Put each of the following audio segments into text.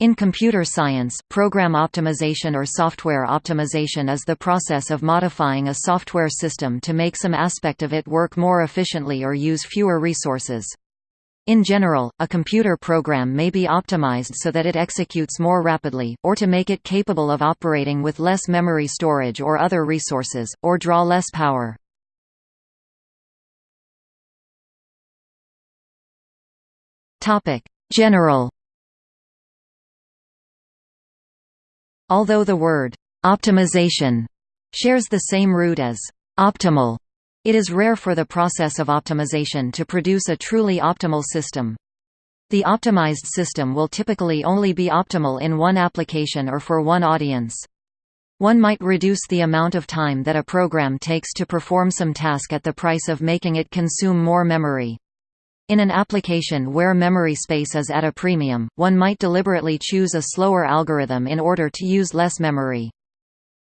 In computer science, program optimization or software optimization is the process of modifying a software system to make some aspect of it work more efficiently or use fewer resources. In general, a computer program may be optimized so that it executes more rapidly, or to make it capable of operating with less memory storage or other resources, or draw less power. General Although the word «optimization» shares the same root as «optimal», it is rare for the process of optimization to produce a truly optimal system. The optimized system will typically only be optimal in one application or for one audience. One might reduce the amount of time that a program takes to perform some task at the price of making it consume more memory. In an application where memory space is at a premium, one might deliberately choose a slower algorithm in order to use less memory.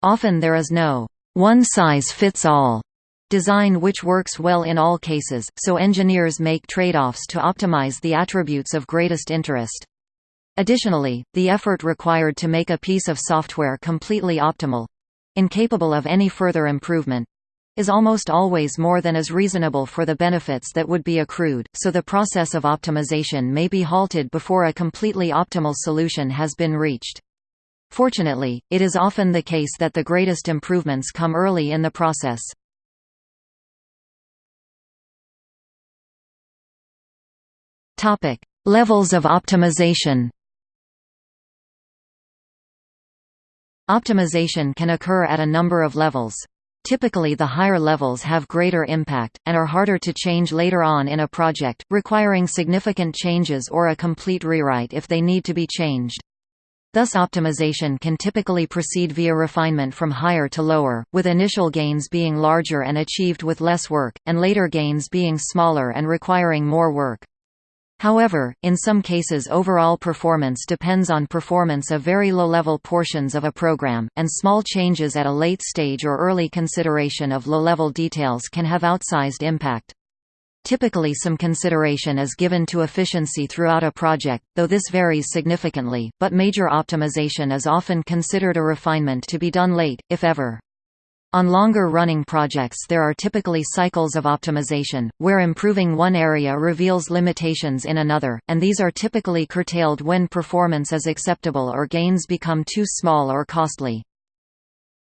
Often there is no one-size-fits-all design which works well in all cases, so engineers make trade-offs to optimize the attributes of greatest interest. Additionally, the effort required to make a piece of software completely optimal—incapable of any further improvement, is almost always more than is reasonable for the benefits that would be accrued, so the process of optimization may be halted before a completely optimal solution has been reached. Fortunately, it is often the case that the greatest improvements come early in the process. Levels of optimization Optimization can occur at a number of levels. Typically the higher levels have greater impact, and are harder to change later on in a project, requiring significant changes or a complete rewrite if they need to be changed. Thus optimization can typically proceed via refinement from higher to lower, with initial gains being larger and achieved with less work, and later gains being smaller and requiring more work. However, in some cases overall performance depends on performance of very low-level portions of a program, and small changes at a late stage or early consideration of low-level details can have outsized impact. Typically some consideration is given to efficiency throughout a project, though this varies significantly, but major optimization is often considered a refinement to be done late, if ever. On longer-running projects there are typically cycles of optimization, where improving one area reveals limitations in another, and these are typically curtailed when performance is acceptable or gains become too small or costly.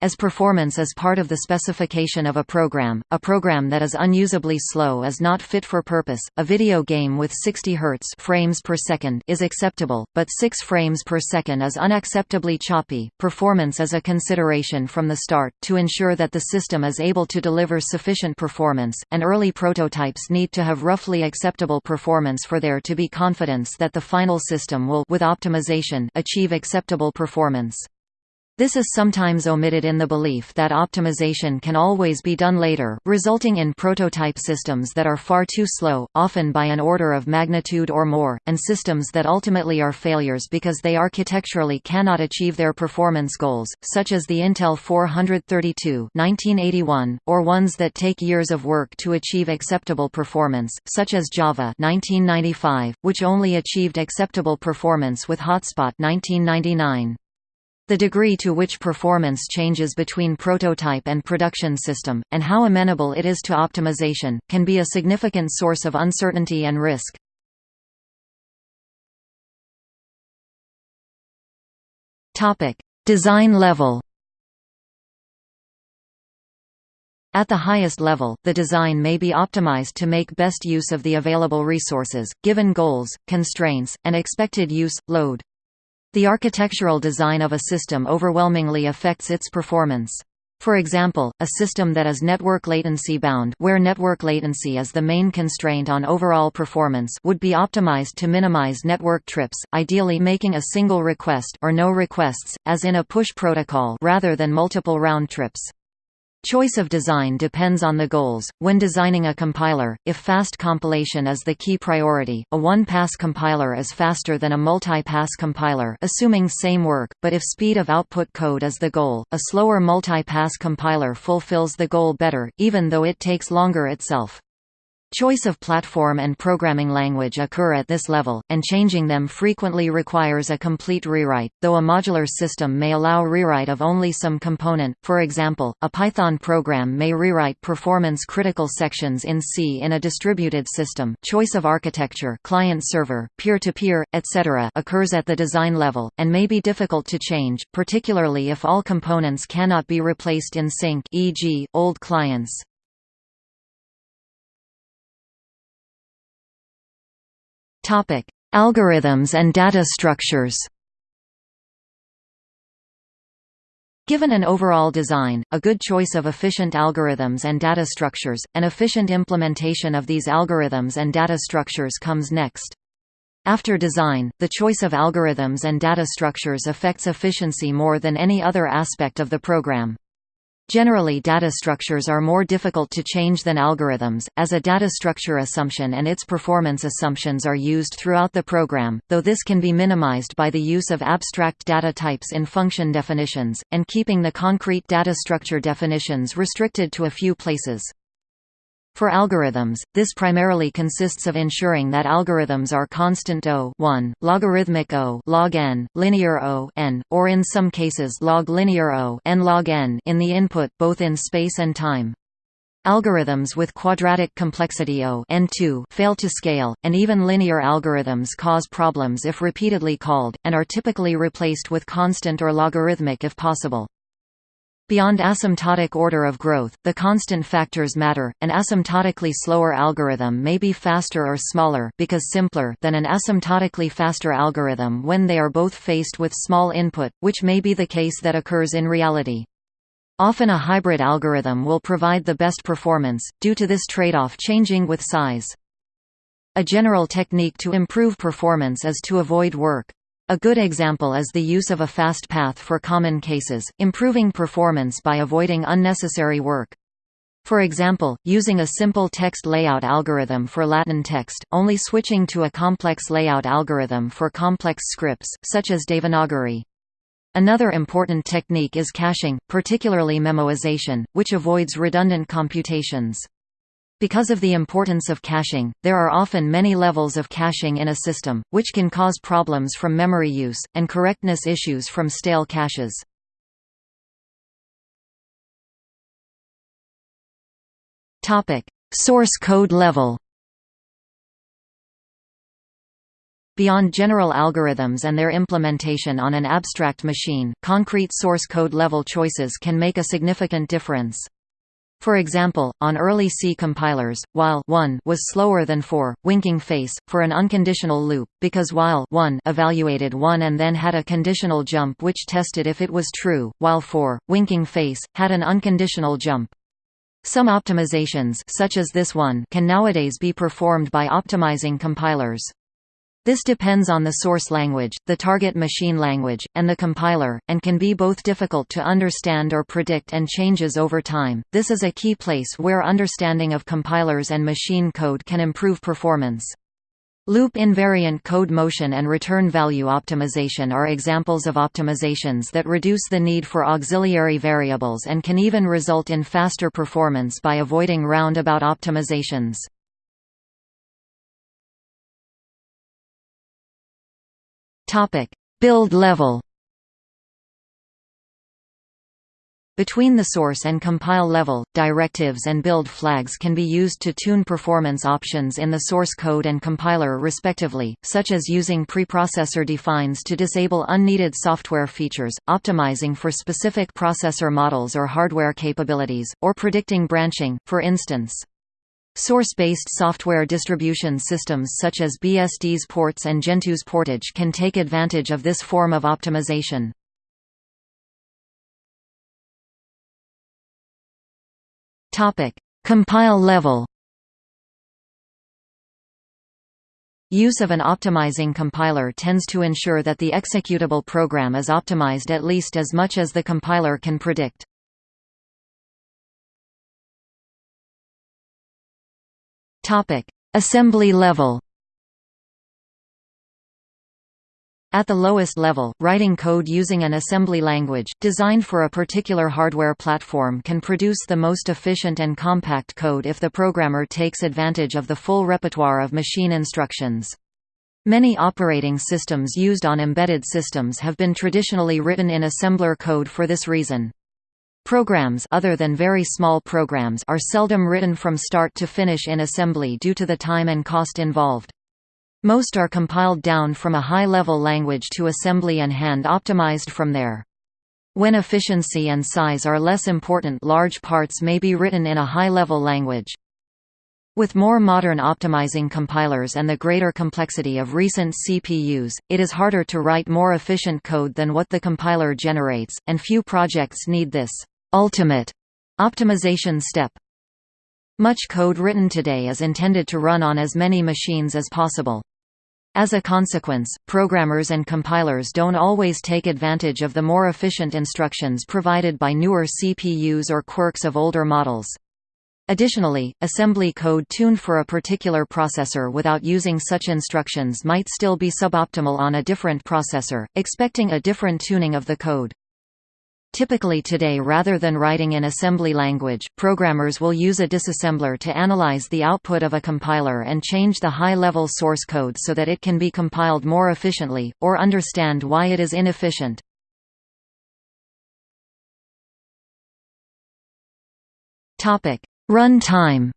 As performance is part of the specification of a program, a program that is unusably slow is not fit for purpose. A video game with 60 Hz frames per second is acceptable, but 6 frames per second is unacceptably choppy. Performance is a consideration from the start to ensure that the system is able to deliver sufficient performance, and early prototypes need to have roughly acceptable performance for there to be confidence that the final system will with optimization achieve acceptable performance. This is sometimes omitted in the belief that optimization can always be done later, resulting in prototype systems that are far too slow, often by an order of magnitude or more, and systems that ultimately are failures because they architecturally cannot achieve their performance goals, such as the Intel 432 1981, or ones that take years of work to achieve acceptable performance, such as Java 1995, which only achieved acceptable performance with Hotspot 1999. The degree to which performance changes between prototype and production system, and how amenable it is to optimization, can be a significant source of uncertainty and risk. Design level At the highest level, the design may be optimized to make best use of the available resources, given goals, constraints, and expected use, load. The architectural design of a system overwhelmingly affects its performance. For example, a system that is network latency bound where network latency is the main constraint on overall performance would be optimized to minimize network trips, ideally making a single request or no requests, as in a push protocol rather than multiple round trips. Choice of design depends on the goals. When designing a compiler, if fast compilation is the key priority, a one-pass compiler is faster than a multi-pass compiler assuming same work, but if speed of output code is the goal, a slower multi-pass compiler fulfills the goal better, even though it takes longer itself. Choice of platform and programming language occur at this level, and changing them frequently requires a complete rewrite, though a modular system may allow rewrite of only some component, for example, a Python program may rewrite performance-critical sections in C in a distributed system. Choice of architecture client-server, peer-to-peer, etc. occurs at the design level, and may be difficult to change, particularly if all components cannot be replaced in sync e.g., old clients. Topic: Algorithms and data structures. Given an overall design, a good choice of efficient algorithms and data structures, an efficient implementation of these algorithms and data structures comes next. After design, the choice of algorithms and data structures affects efficiency more than any other aspect of the program. Generally data structures are more difficult to change than algorithms, as a data structure assumption and its performance assumptions are used throughout the program, though this can be minimized by the use of abstract data types in function definitions, and keeping the concrete data structure definitions restricted to a few places. For algorithms, this primarily consists of ensuring that algorithms are constant O 1, logarithmic O log n, linear O n, or in some cases log linear O n log n in the input both in space and time. Algorithms with quadratic complexity O n2 fail to scale, and even linear algorithms cause problems if repeatedly called, and are typically replaced with constant or logarithmic if possible. Beyond asymptotic order of growth, the constant factors matter. An asymptotically slower algorithm may be faster or smaller because simpler than an asymptotically faster algorithm when they are both faced with small input, which may be the case that occurs in reality. Often a hybrid algorithm will provide the best performance, due to this trade-off changing with size. A general technique to improve performance is to avoid work. A good example is the use of a fast path for common cases, improving performance by avoiding unnecessary work. For example, using a simple text layout algorithm for Latin text, only switching to a complex layout algorithm for complex scripts, such as Devanagari. Another important technique is caching, particularly memoization, which avoids redundant computations. Because of the importance of caching, there are often many levels of caching in a system, which can cause problems from memory use, and correctness issues from stale caches. Source code level Beyond general algorithms and their implementation on an abstract machine, concrete source code level choices can make a significant difference. For example, on early C compilers, while 1 was slower than 4, winking face, for an unconditional loop, because while 1 evaluated 1 and then had a conditional jump which tested if it was true, while 4, winking face, had an unconditional jump. Some optimizations such as this one can nowadays be performed by optimizing compilers. This depends on the source language, the target machine language, and the compiler, and can be both difficult to understand or predict and changes over time. This is a key place where understanding of compilers and machine code can improve performance. Loop invariant code motion and return value optimization are examples of optimizations that reduce the need for auxiliary variables and can even result in faster performance by avoiding roundabout optimizations. Topic: Build level. Between the source and compile level, directives and build flags can be used to tune performance options in the source code and compiler respectively, such as using preprocessor defines to disable unneeded software features, optimizing for specific processor models or hardware capabilities, or predicting branching, for instance. Source-based software distribution systems such as BSD's ports and Gentoo's portage can take advantage of this form of optimization. Compile level Use of an optimizing compiler tends to ensure that the executable program is optimized at least as much as the compiler can predict. Assembly level. At the lowest level, writing code using an assembly language, designed for a particular hardware platform can produce the most efficient and compact code if the programmer takes advantage of the full repertoire of machine instructions. Many operating systems used on embedded systems have been traditionally written in assembler code for this reason. Programs other than very small programs are seldom written from start to finish in assembly due to the time and cost involved. Most are compiled down from a high-level language to assembly and hand-optimized from there. When efficiency and size are less important large parts may be written in a high-level language. With more modern optimizing compilers and the greater complexity of recent CPUs, it is harder to write more efficient code than what the compiler generates, and few projects need this ultimate optimization step. Much code written today is intended to run on as many machines as possible. As a consequence, programmers and compilers don't always take advantage of the more efficient instructions provided by newer CPUs or quirks of older models. Additionally, assembly code tuned for a particular processor without using such instructions might still be suboptimal on a different processor, expecting a different tuning of the code. Typically today rather than writing in assembly language, programmers will use a disassembler to analyze the output of a compiler and change the high-level source code so that it can be compiled more efficiently, or understand why it is inefficient. Run time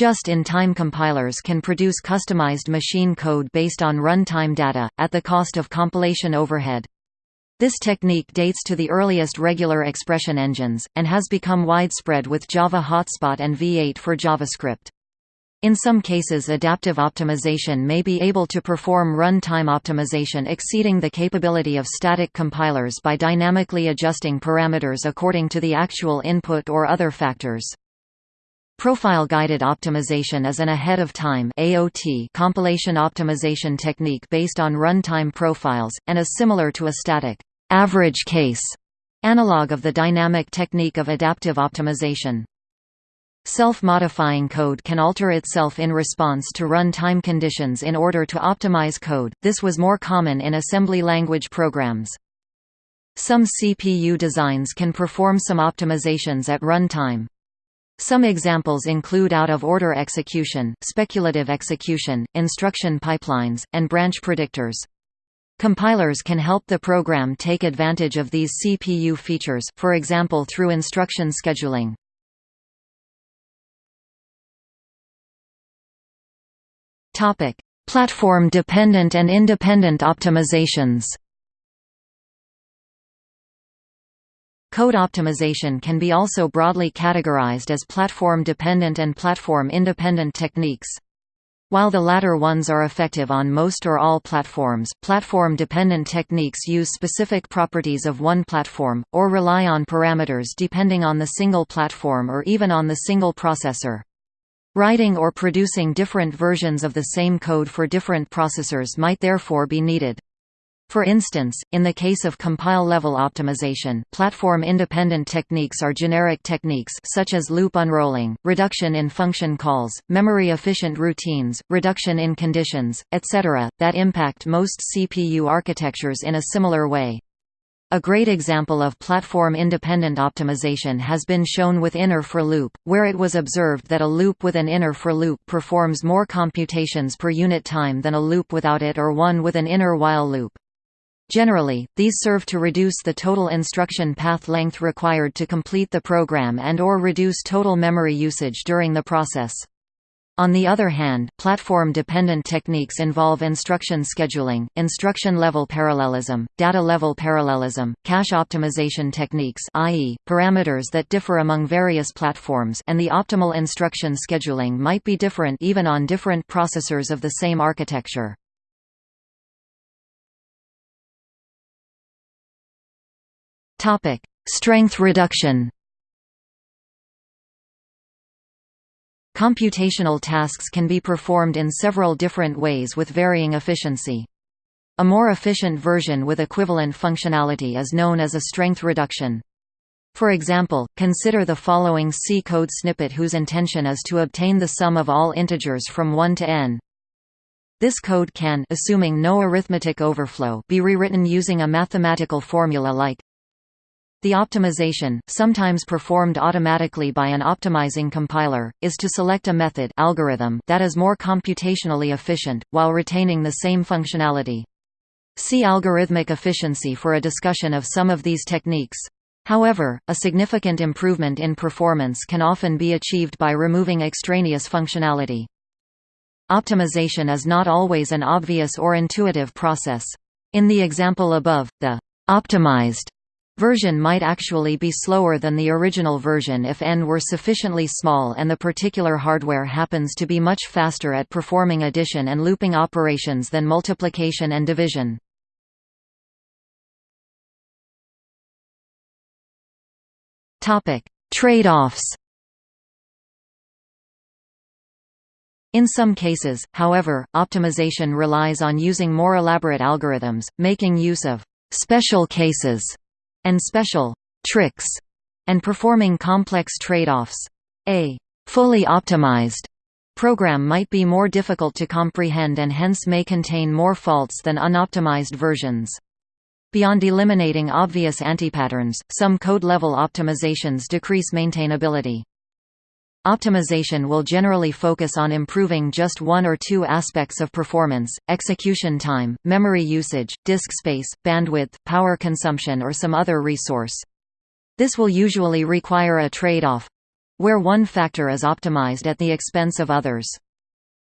Just-in-time compilers can produce customized machine code based on runtime data, at the cost of compilation overhead. This technique dates to the earliest regular expression engines, and has become widespread with Java Hotspot and V8 for JavaScript. In some cases adaptive optimization may be able to perform run-time optimization exceeding the capability of static compilers by dynamically adjusting parameters according to the actual input or other factors. Profile-guided optimization is an ahead-of-time AOT compilation optimization technique based on runtime profiles, and is similar to a static average case analog of the dynamic technique of adaptive optimization. Self-modifying code can alter itself in response to run-time conditions in order to optimize code, this was more common in assembly language programs. Some CPU designs can perform some optimizations at runtime. Some examples include out-of-order execution, speculative execution, instruction pipelines, and branch predictors. Compilers can help the program take advantage of these CPU features, for example through instruction scheduling. Platform-dependent and independent optimizations Code optimization can be also broadly categorized as platform-dependent and platform-independent techniques. While the latter ones are effective on most or all platforms, platform-dependent techniques use specific properties of one platform, or rely on parameters depending on the single platform or even on the single processor. Writing or producing different versions of the same code for different processors might therefore be needed. For instance, in the case of compile-level optimization, platform-independent techniques are generic techniques such as loop unrolling, reduction in function calls, memory-efficient routines, reduction in conditions, etc., that impact most CPU architectures in a similar way. A great example of platform-independent optimization has been shown with inner for loop, where it was observed that a loop with an inner for loop performs more computations per unit time than a loop without it or one with an inner while loop. Generally, these serve to reduce the total instruction path length required to complete the program and or reduce total memory usage during the process. On the other hand, platform-dependent techniques involve instruction scheduling, instruction-level parallelism, data-level parallelism, cache optimization techniques i.e., parameters that differ among various platforms and the optimal instruction scheduling might be different even on different processors of the same architecture. Topic: Strength reduction. Computational tasks can be performed in several different ways with varying efficiency. A more efficient version with equivalent functionality is known as a strength reduction. For example, consider the following C code snippet whose intention is to obtain the sum of all integers from 1 to n. This code can assuming no arithmetic overflow be rewritten using a mathematical formula like the optimization, sometimes performed automatically by an optimizing compiler, is to select a method algorithm that is more computationally efficient, while retaining the same functionality. See algorithmic efficiency for a discussion of some of these techniques. However, a significant improvement in performance can often be achieved by removing extraneous functionality. Optimization is not always an obvious or intuitive process. In the example above, the optimized version might actually be slower than the original version if n were sufficiently small and the particular hardware happens to be much faster at performing addition and looping operations than multiplication and division. Trade-offs In some cases, however, optimization relies on using more elaborate algorithms, making use of «special cases» and special tricks, and performing complex trade-offs. A fully optimized program might be more difficult to comprehend and hence may contain more faults than unoptimized versions. Beyond eliminating obvious antipatterns, some code-level optimizations decrease maintainability. Optimization will generally focus on improving just one or two aspects of performance, execution time, memory usage, disk space, bandwidth, power consumption or some other resource. This will usually require a trade-off—where one factor is optimized at the expense of others.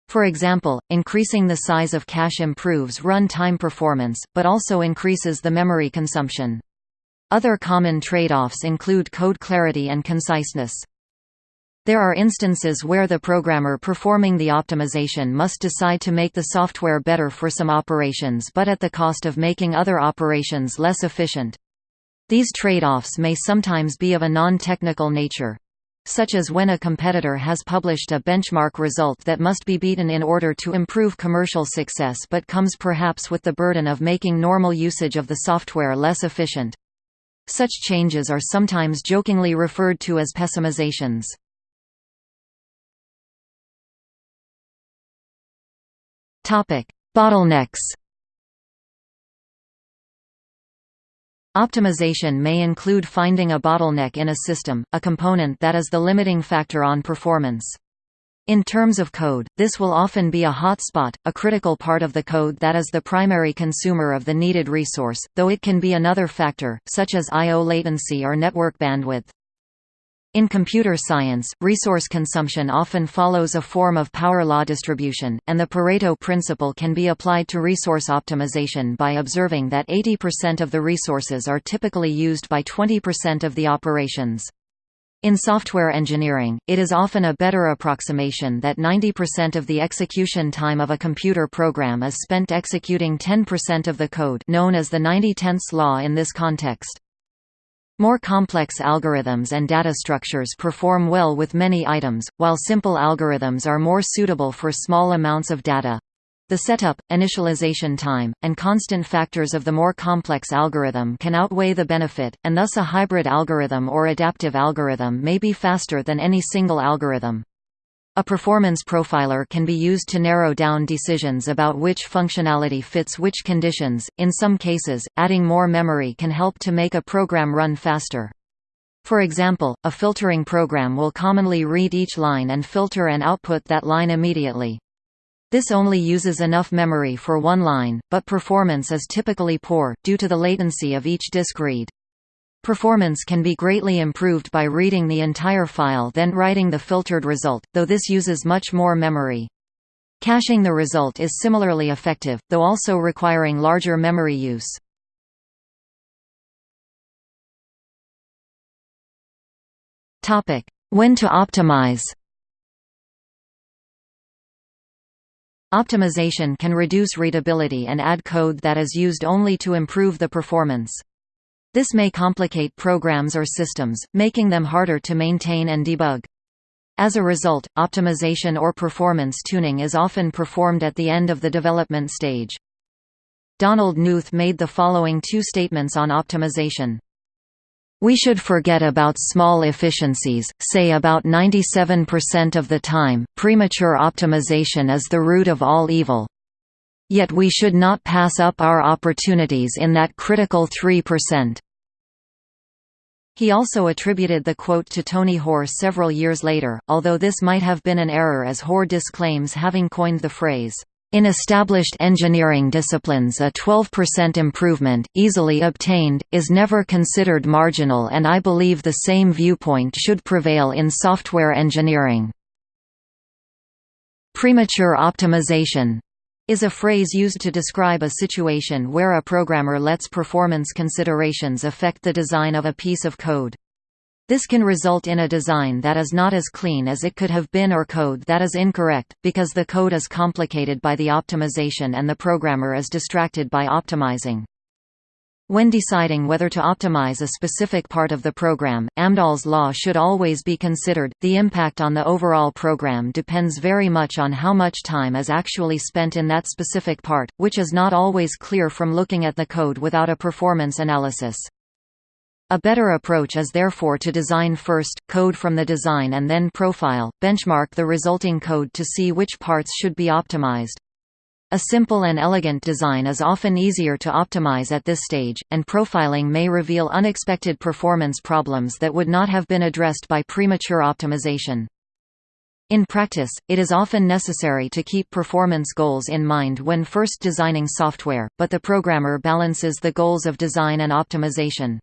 For example, increasing the size of cache improves run-time performance, but also increases the memory consumption. Other common trade-offs include code clarity and conciseness. There are instances where the programmer performing the optimization must decide to make the software better for some operations but at the cost of making other operations less efficient. These trade-offs may sometimes be of a non-technical nature. Such as when a competitor has published a benchmark result that must be beaten in order to improve commercial success but comes perhaps with the burden of making normal usage of the software less efficient. Such changes are sometimes jokingly referred to as pessimizations. Bottlenecks. Optimization may include finding a bottleneck in a system, a component that is the limiting factor on performance. In terms of code, this will often be a hotspot, a critical part of the code that is the primary consumer of the needed resource, though it can be another factor, such as I.O. latency or network bandwidth. In computer science, resource consumption often follows a form of power law distribution, and the Pareto principle can be applied to resource optimization by observing that 80% of the resources are typically used by 20% of the operations. In software engineering, it is often a better approximation that 90% of the execution time of a computer program is spent executing 10% of the code known as the 90-tenths law in this context. More complex algorithms and data structures perform well with many items, while simple algorithms are more suitable for small amounts of data. The setup, initialization time, and constant factors of the more complex algorithm can outweigh the benefit, and thus a hybrid algorithm or adaptive algorithm may be faster than any single algorithm. A performance profiler can be used to narrow down decisions about which functionality fits which conditions. In some cases, adding more memory can help to make a program run faster. For example, a filtering program will commonly read each line and filter and output that line immediately. This only uses enough memory for one line, but performance is typically poor, due to the latency of each disk read. Performance can be greatly improved by reading the entire file then writing the filtered result, though this uses much more memory. Caching the result is similarly effective, though also requiring larger memory use. When to optimize Optimization can reduce readability and add code that is used only to improve the performance. This may complicate programs or systems, making them harder to maintain and debug. As a result, optimization or performance tuning is often performed at the end of the development stage. Donald Knuth made the following two statements on optimization. We should forget about small efficiencies, say about 97% of the time, premature optimization is the root of all evil. Yet we should not pass up our opportunities in that critical 3%. He also attributed the quote to Tony Hoare several years later, although this might have been an error as Hoare disclaims having coined the phrase, in established engineering disciplines a 12% improvement, easily obtained, is never considered marginal and I believe the same viewpoint should prevail in software engineering. Premature optimization is a phrase used to describe a situation where a programmer lets performance considerations affect the design of a piece of code. This can result in a design that is not as clean as it could have been or code that is incorrect, because the code is complicated by the optimization and the programmer is distracted by optimizing. When deciding whether to optimize a specific part of the program, Amdahl's law should always be considered. The impact on the overall program depends very much on how much time is actually spent in that specific part, which is not always clear from looking at the code without a performance analysis. A better approach is therefore to design first, code from the design and then profile, benchmark the resulting code to see which parts should be optimized. A simple and elegant design is often easier to optimize at this stage, and profiling may reveal unexpected performance problems that would not have been addressed by premature optimization. In practice, it is often necessary to keep performance goals in mind when first designing software, but the programmer balances the goals of design and optimization.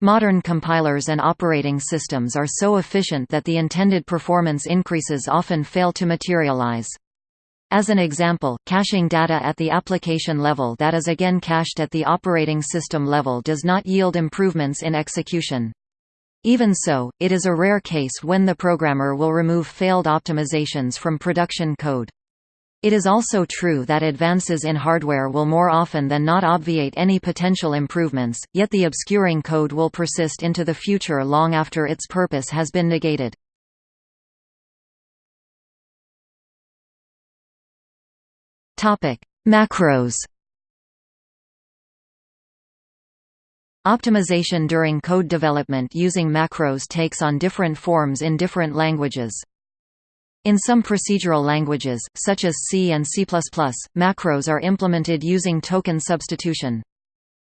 Modern compilers and operating systems are so efficient that the intended performance increases often fail to materialize. As an example, caching data at the application level that is again cached at the operating system level does not yield improvements in execution. Even so, it is a rare case when the programmer will remove failed optimizations from production code. It is also true that advances in hardware will more often than not obviate any potential improvements, yet the obscuring code will persist into the future long after its purpose has been negated. Topic: Macros. Optimization during code development using macros takes on different forms in different languages. In some procedural languages, such as C and C++, macros are implemented using token substitution.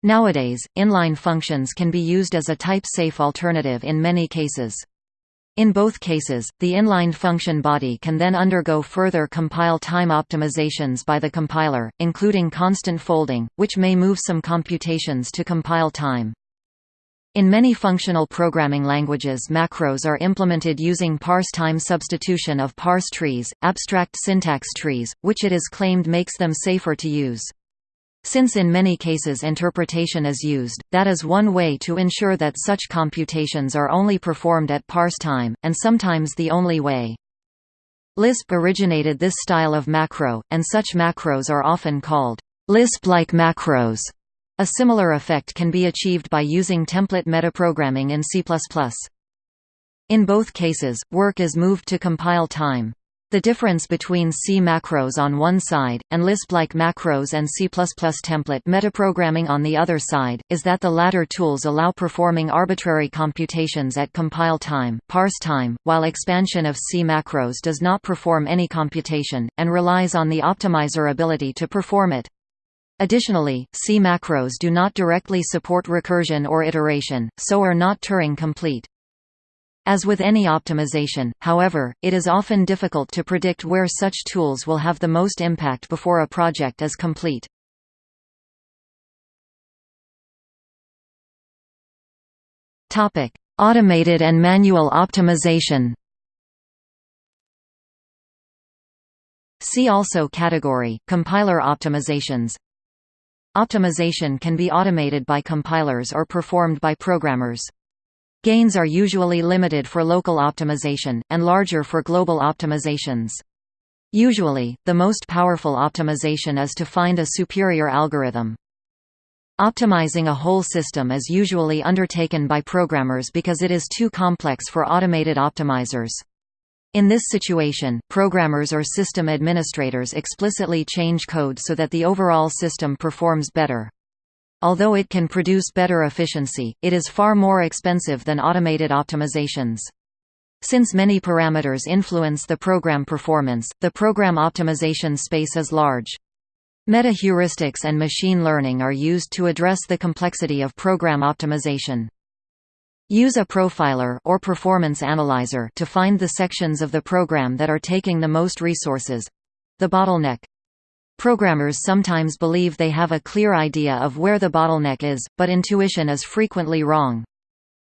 Nowadays, inline functions can be used as a type-safe alternative in many cases. In both cases, the inline function body can then undergo further compile time optimizations by the compiler, including constant folding, which may move some computations to compile time. In many functional programming languages macros are implemented using parse time substitution of parse trees, abstract syntax trees, which it is claimed makes them safer to use. Since in many cases interpretation is used, that is one way to ensure that such computations are only performed at parse time, and sometimes the only way. Lisp originated this style of macro, and such macros are often called Lisp-like macros. A similar effect can be achieved by using template metaprogramming in C++. In both cases, work is moved to compile time. The difference between C macros on one side, and Lisp-like macros and C++ template metaprogramming on the other side, is that the latter tools allow performing arbitrary computations at compile time, parse time, while expansion of C macros does not perform any computation, and relies on the optimizer ability to perform it. Additionally, C macros do not directly support recursion or iteration, so are not Turing complete. As with any optimization, however, it is often difficult to predict where such tools will have the most impact before a project is complete. Topic: Automated and manual optimization. See also category, compiler optimizations. Optimization can be automated by compilers or performed by programmers. Gains are usually limited for local optimization, and larger for global optimizations. Usually, the most powerful optimization is to find a superior algorithm. Optimizing a whole system is usually undertaken by programmers because it is too complex for automated optimizers. In this situation, programmers or system administrators explicitly change code so that the overall system performs better. Although it can produce better efficiency, it is far more expensive than automated optimizations. Since many parameters influence the program performance, the program optimization space is large. Meta-heuristics and machine learning are used to address the complexity of program optimization. Use a profiler or performance analyzer to find the sections of the program that are taking the most resources—the bottleneck. Programmers sometimes believe they have a clear idea of where the bottleneck is, but intuition is frequently wrong.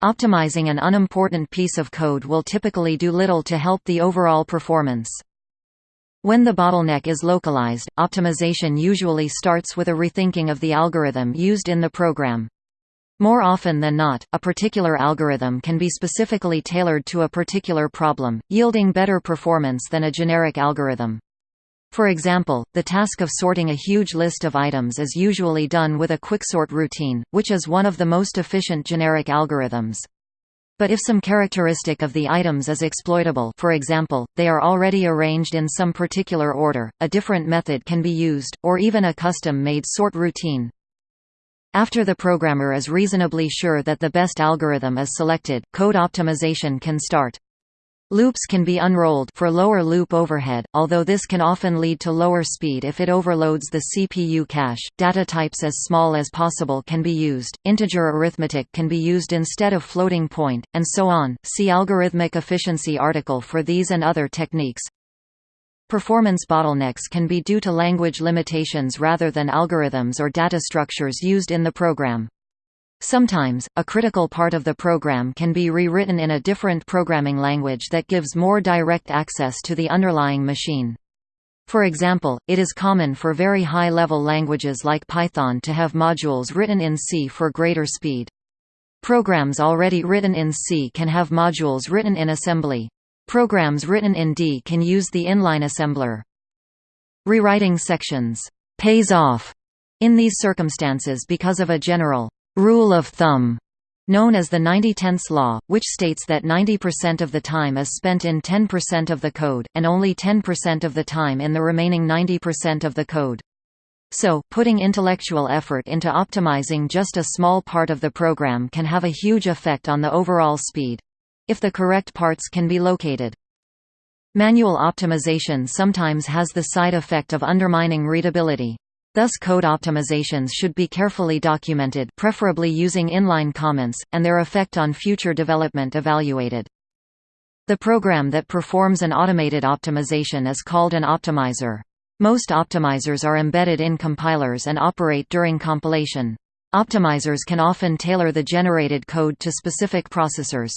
Optimizing an unimportant piece of code will typically do little to help the overall performance. When the bottleneck is localized, optimization usually starts with a rethinking of the algorithm used in the program. More often than not, a particular algorithm can be specifically tailored to a particular problem, yielding better performance than a generic algorithm. For example, the task of sorting a huge list of items is usually done with a quicksort routine, which is one of the most efficient generic algorithms. But if some characteristic of the items is exploitable for example, they are already arranged in some particular order, a different method can be used, or even a custom-made sort routine. After the programmer is reasonably sure that the best algorithm is selected, code optimization can start. Loops can be unrolled for lower loop overhead, although this can often lead to lower speed if it overloads the CPU cache. Data types as small as possible can be used, integer arithmetic can be used instead of floating point, and so on. See algorithmic efficiency article for these and other techniques. Performance bottlenecks can be due to language limitations rather than algorithms or data structures used in the program. Sometimes, a critical part of the program can be rewritten in a different programming language that gives more direct access to the underlying machine. For example, it is common for very high-level languages like Python to have modules written in C for greater speed. Programs already written in C can have modules written in assembly. Programs written in D can use the inline assembler. Rewriting sections pays off in these circumstances because of a general rule of thumb known as the 90-tenths law, which states that 90% of the time is spent in 10% of the code, and only 10% of the time in the remaining 90% of the code. So, putting intellectual effort into optimizing just a small part of the program can have a huge effect on the overall speed. If the correct parts can be located. Manual optimization sometimes has the side effect of undermining readability. Thus code optimizations should be carefully documented preferably using inline comments, and their effect on future development evaluated. The program that performs an automated optimization is called an optimizer. Most optimizers are embedded in compilers and operate during compilation. Optimizers can often tailor the generated code to specific processors.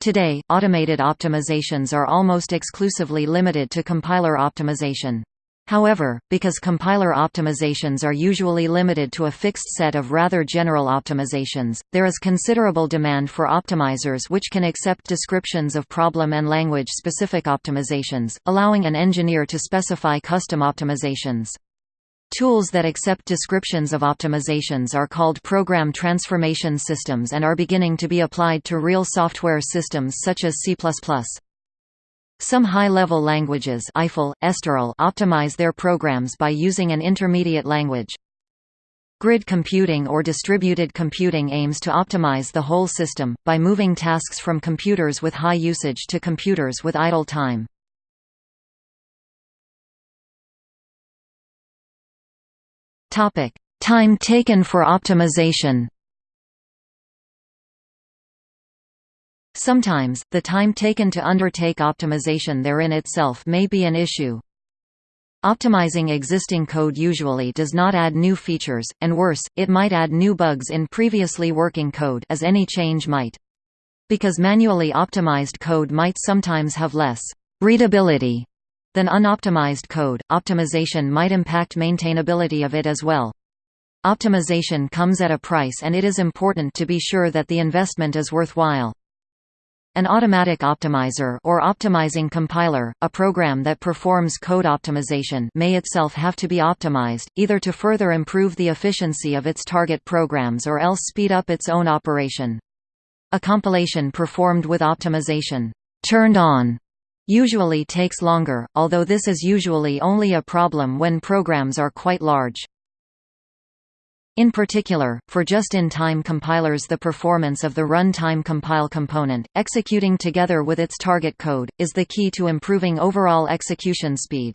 Today, automated optimizations are almost exclusively limited to compiler optimization. However, because compiler optimizations are usually limited to a fixed set of rather general optimizations, there is considerable demand for optimizers which can accept descriptions of problem and language-specific optimizations, allowing an engineer to specify custom optimizations. Tools that accept descriptions of optimizations are called program transformation systems and are beginning to be applied to real software systems such as C++. Some high-level languages Eiffel, Esterel optimize their programs by using an intermediate language. Grid computing or distributed computing aims to optimize the whole system, by moving tasks from computers with high usage to computers with idle time. Time taken for optimization Sometimes, the time taken to undertake optimization therein itself may be an issue. Optimizing existing code usually does not add new features, and worse, it might add new bugs in previously working code as any change might. Because manually optimized code might sometimes have less readability than unoptimized code, optimization might impact maintainability of it as well. Optimization comes at a price and it is important to be sure that the investment is worthwhile. An automatic optimizer or optimizing compiler, a program that performs code optimization may itself have to be optimized, either to further improve the efficiency of its target programs or else speed up its own operation. A compilation performed with optimization turned on usually takes longer, although this is usually only a problem when programs are quite large. In particular, for just-in-time compilers the performance of the run-time compile component, executing together with its target code, is the key to improving overall execution speed.